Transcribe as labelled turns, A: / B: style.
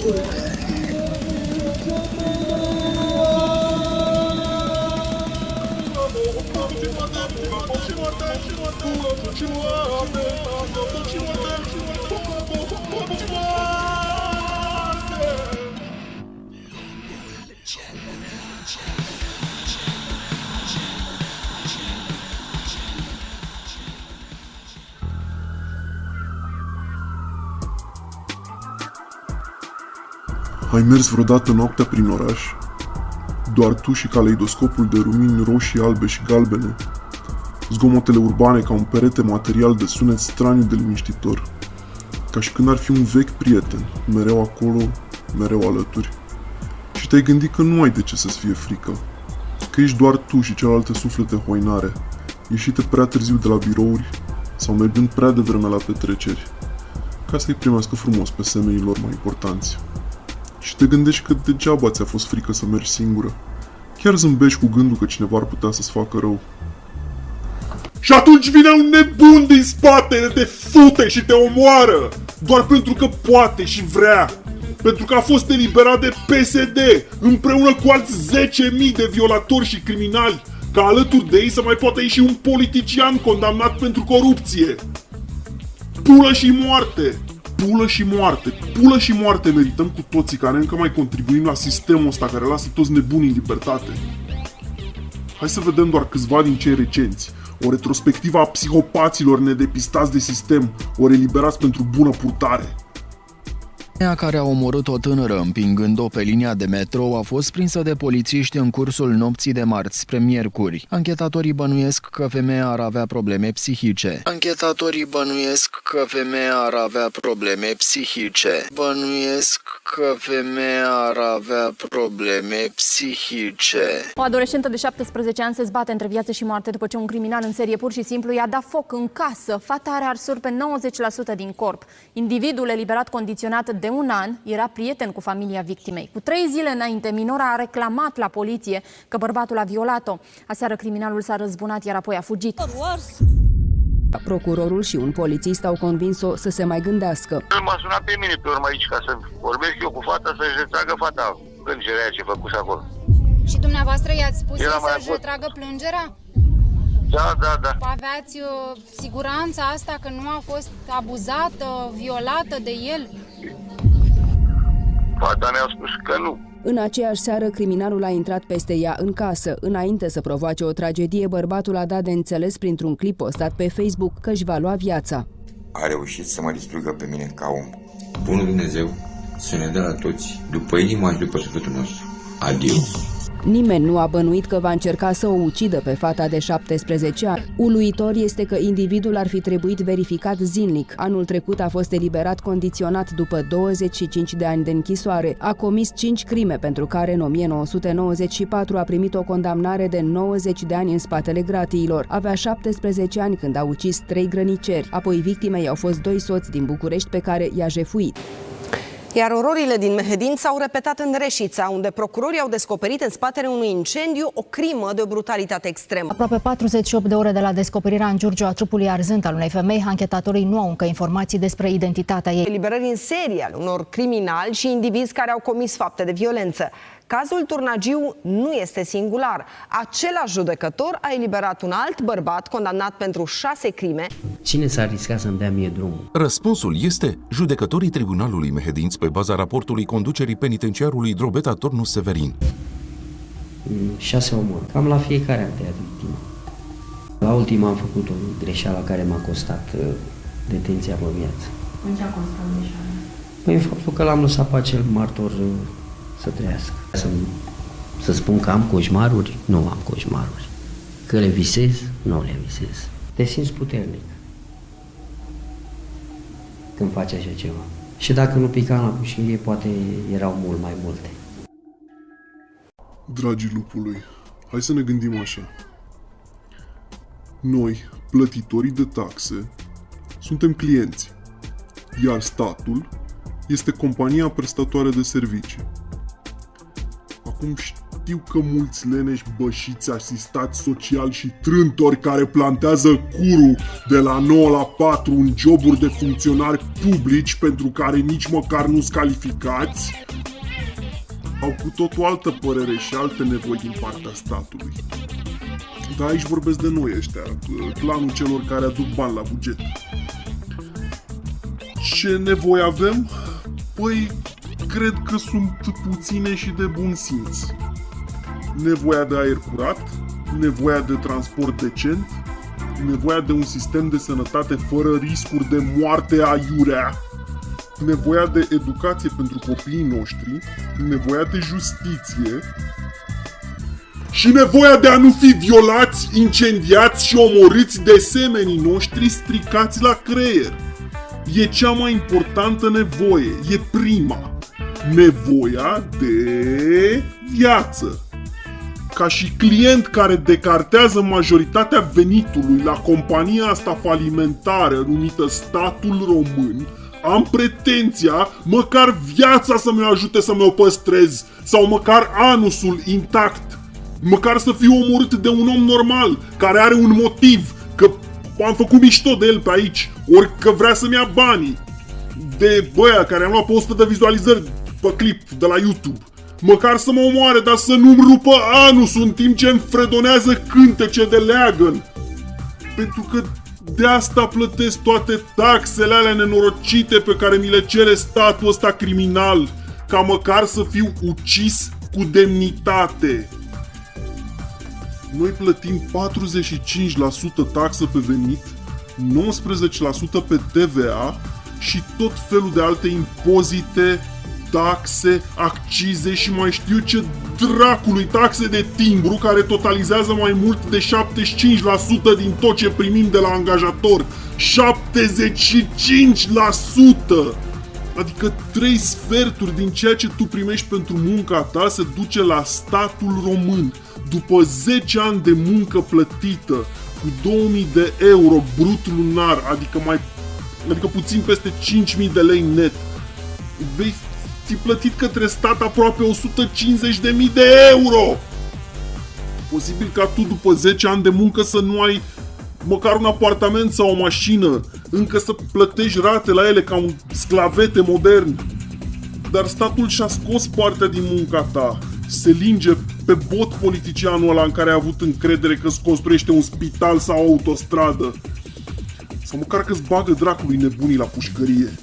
A: What you. want, you want, what you want, what want, you want, what you want, Ai mers vreodată noaptea prin oraș? Doar tu și caleidoscopul de lumini roșii, albe și galbene. Zgomotele urbane ca un perete material de sunet straniu de liniștitor. Ca și când ar fi un vechi prieten, mereu acolo, mereu alături. Și te-ai gândit că nu ai de ce să-ți fie frică. Că ești doar tu și celelalte suflete hoinare, ieșite prea târziu de la birouri sau mergând prea devreme la petreceri, ca să-i primească frumos pe semenii lor mai importanți și te gândești că degeaba ți-a fost frică să mergi singură. Chiar zâmbești cu gândul că cineva ar putea să-ți facă rău. Și atunci vine un nebun din spate, te fute și te omoară! Doar pentru că poate și vrea! Pentru că a fost eliberat de PSD, împreună cu alți 10.000 de violatori și criminali, ca alături de ei să mai poată ieși un politician condamnat pentru corupție. Pulă și moarte! Pulă și moarte. Pulă și moarte merităm cu toții care încă mai contribuim la sistemul ăsta care lasă toți nebuni în libertate. Hai să vedem doar câțiva din cei recenți. O retrospectivă a psihopaților nedepistați de sistem, ori eliberați pentru bună purtare.
B: Femeia care a omorât o tânără împingând-o pe linia de metrou a fost prinsă de polițiști în cursul nopții de marți spre miercuri. Anchetatorii bănuiesc că femeia ar avea probleme psihice. Anchetatorii bănuiesc că femeia ar avea probleme psihice. Bănuiesc că femeia ar avea probleme psihice.
C: O adolescentă de 17 ani se zbate între viață și moarte după ce un criminal în serie pur și simplu i-a dat foc în casă. Fata are arsuri pe 90% din corp. Individul eliberat condiționat de un an era prieten cu familia victimei. Cu trei zile înainte, minora a reclamat la poliție că bărbatul a violat-o. Aseară criminalul s-a răzbunat, iar apoi a fugit.
D: Procurorul și un polițist au convins-o să se mai gândească.
E: M-a sunat pe mine pe urmă aici ca să vorbesc eu cu fata să-și retragă fata plângerea ce făcuse acolo.
F: Și dumneavoastră i-ați spus
E: Era mai
F: să-și
E: avut.
F: retragă plângerea?
E: Da, da, da.
F: Aveați uh, siguranța asta că nu a fost abuzată, violată de el?
E: Fata mi-a spus că nu.
D: În aceeași seară, criminalul a intrat peste ea în casă. Înainte să provoace o tragedie, bărbatul a dat de înțeles printr-un clip postat pe Facebook că își va lua viața.
G: a reușit să mă distrugă pe mine ca om. Bunul Dumnezeu să ne dea la toți, după inima și după sufletul nostru. Adio.
D: Nimeni nu a bănuit că va încerca să o ucidă pe fata de 17 ani. Uluitor este că individul ar fi trebuit verificat zilnic. Anul trecut a fost eliberat condiționat după 25 de ani de închisoare. A comis 5 crime pentru care în 1994 a primit o condamnare de 90 de ani în spatele gratiilor. Avea 17 ani când a ucis trei grăniceri. Apoi victimei au fost doi soți din București pe care i-a jefuit.
H: Iar ororile din Mehedin s-au repetat în Reșița, unde procurorii au descoperit în spatele unui incendiu o crimă de o brutalitate extremă.
C: Aproape 48 de ore de la descoperirea în Giurgiu a trupului arzânt al unei femei, anchetatorii nu au încă informații despre identitatea ei.
H: Eliberări în serie al unor criminali și indivizi care au comis fapte de violență. Cazul Turnagiu nu este singular. Același judecător a eliberat un alt bărbat condamnat pentru șase crime.
I: Cine s-ar risca să-mi dea mie drumul?
J: Răspunsul este judecătorii Tribunalului Mehedinți pe baza raportului conducerii penitenciarului Drobeta Tornu Severin.
I: Mm, Șase omori. Cam la fiecare am tăiat victima. La ultima am făcut o greșeală care m-a costat uh, detenția pe viață.
C: În ce a constat greșeala?
I: Păi în faptul că l-am lăsat pe acel martor uh, să trăiască. Să, să spun că am coșmaruri? Nu am coșmaruri. Că le visez? Nu le visez. Te simți puternic când faci așa ceva. Și dacă nu pica la pușilie, poate erau mult mai multe.
A: Dragii lupului, hai să ne gândim așa. Noi, plătitorii de taxe, suntem clienți, iar statul este compania prestatoare de servicii. Acum știu că mulți leneși bășiți, asistați social și trântori care plantează curul de la 9 la 4 în joburi de funcționari publici pentru care nici măcar nu-s calificați, au cu tot o altă părere și alte nevoi din partea statului. Dar aici vorbesc de noi ăștia, clanul celor care aduc bani la buget. Ce nevoi avem? Păi, cred că sunt puține și de bun simț. Nevoia de aer curat, nevoia de transport decent, nevoia de un sistem de sănătate fără riscuri de moarte aiurea, nevoia de educație pentru copiii noștri, nevoia de justiție și nevoia de a nu fi violați, incendiați și omorâți de semenii noștri stricați la creier. E cea mai importantă nevoie, e prima. Nevoia de viață. Ca și client care decartează majoritatea venitului la compania asta falimentară numită statul român, am pretenția măcar viața să mi ajute să mă păstrez sau măcar anusul intact. Măcar să fiu omorât de un om normal, care are un motiv, că am făcut mișto de el pe aici, ori că vrea să-mi ia banii. De băia care am luat pe 100 de vizualizări pe clip de la YouTube. Măcar să mă omoare, dar să nu-mi rupă anusul în timp ce îmi fredonează cântece de leagăn. Pentru că de asta plătesc toate taxele alea nenorocite pe care mi le cere statul ăsta criminal, ca măcar să fiu ucis cu demnitate. Noi plătim 45% taxă pe venit, 19% pe TVA și tot felul de alte impozite, taxe, accize și mai știu ce dracului taxe de timbru care totalizează mai mult de 75% din tot ce primim de la angajator. 75%! Adică 3 sferturi din ceea ce tu primești pentru munca ta se duce la statul român. După 10 ani de muncă plătită, cu 2000 de euro brut lunar, adică mai adică puțin peste 5000 de lei net, vei fi plătit către stat aproape 150.000 de euro. Posibil ca tu după 10 ani de muncă să nu ai măcar un apartament sau o mașină, încă să plătești rate la ele ca un sclavete modern. Dar statul și-a scos partea din munca ta. Se linge pe bot politicianul ăla în care a avut încredere că îți construiește un spital sau o autostradă. Sau măcar că îți bagă dracului nebunii la pușcărie.